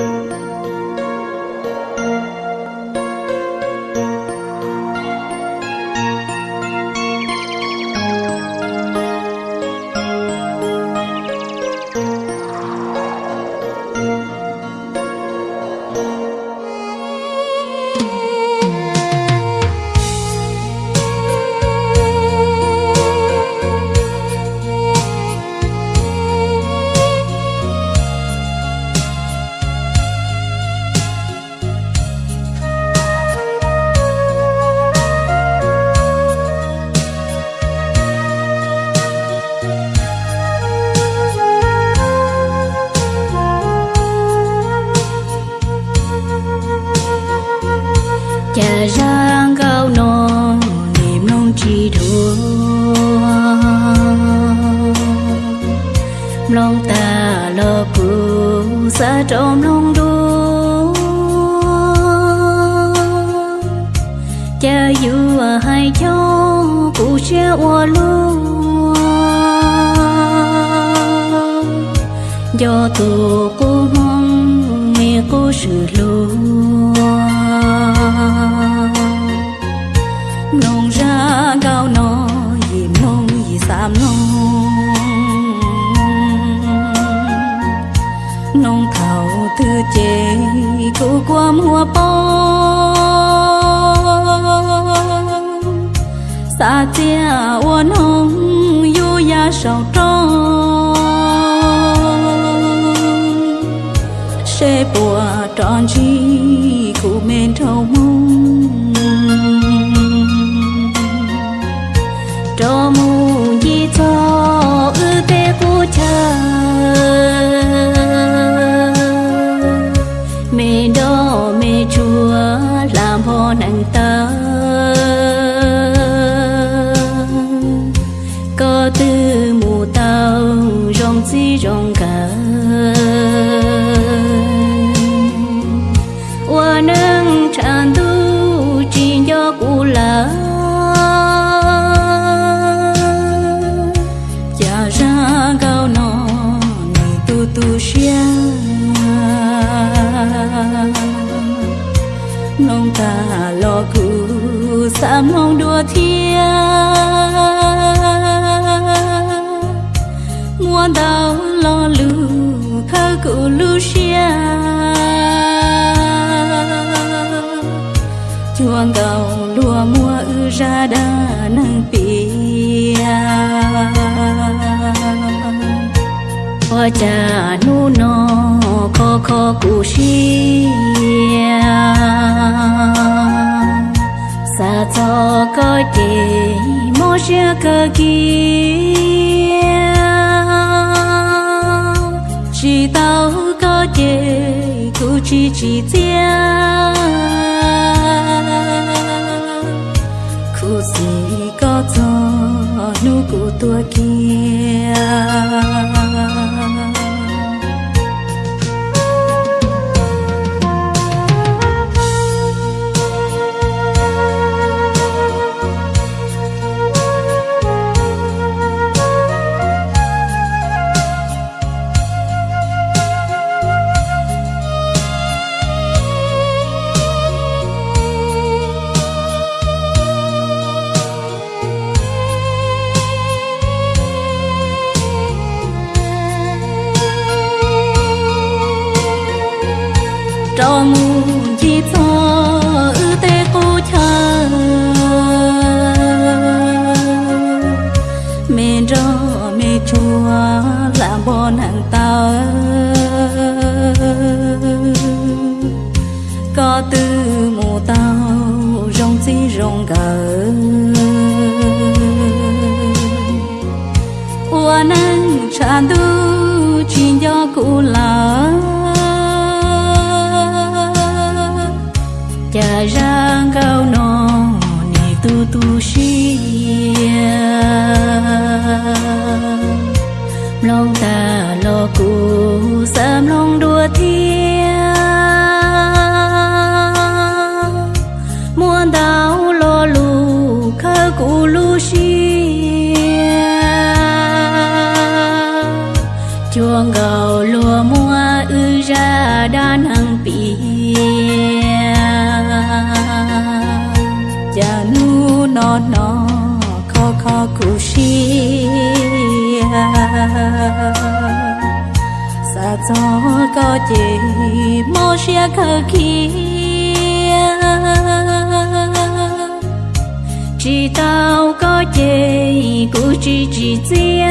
cha xa trong lòng đua. Cha yu hai cho cụ che ô luôn do tổ cô mong, mẹ cô sự luôn nông thảo tư chế cô qua mùa bó xa chia ô nông yu ya sầu tròn sẽ bùa tròn chi, cụ men trâu mông nặng ta. Có tư mù tao, rong chi rong cả. Hoa nắng tràn tu chỉ do cụ là. Cha ra cao nó này tu tu xia. Ta lo cứ xa mong đùa thia. Mua đau lo lưu khơ cụ lưu xia. Chuông đầu lùa mua ư ra đa nâng pia à. hoa trà nu non khó kho cụ xia xa cho có thể mô xe cơ kia chỉ tao có thể cụ chỉ chỉ chia cụ gì có cho nụ cụ tua kia lòng ta lo cu sam lòng đua thia. Muôn đau lo lu khơ cù lu xia. Chuông gầu xa gió có chỉ mô xe khờ kia. Chỉ tao có chỉ cụ chỉ chỉ chia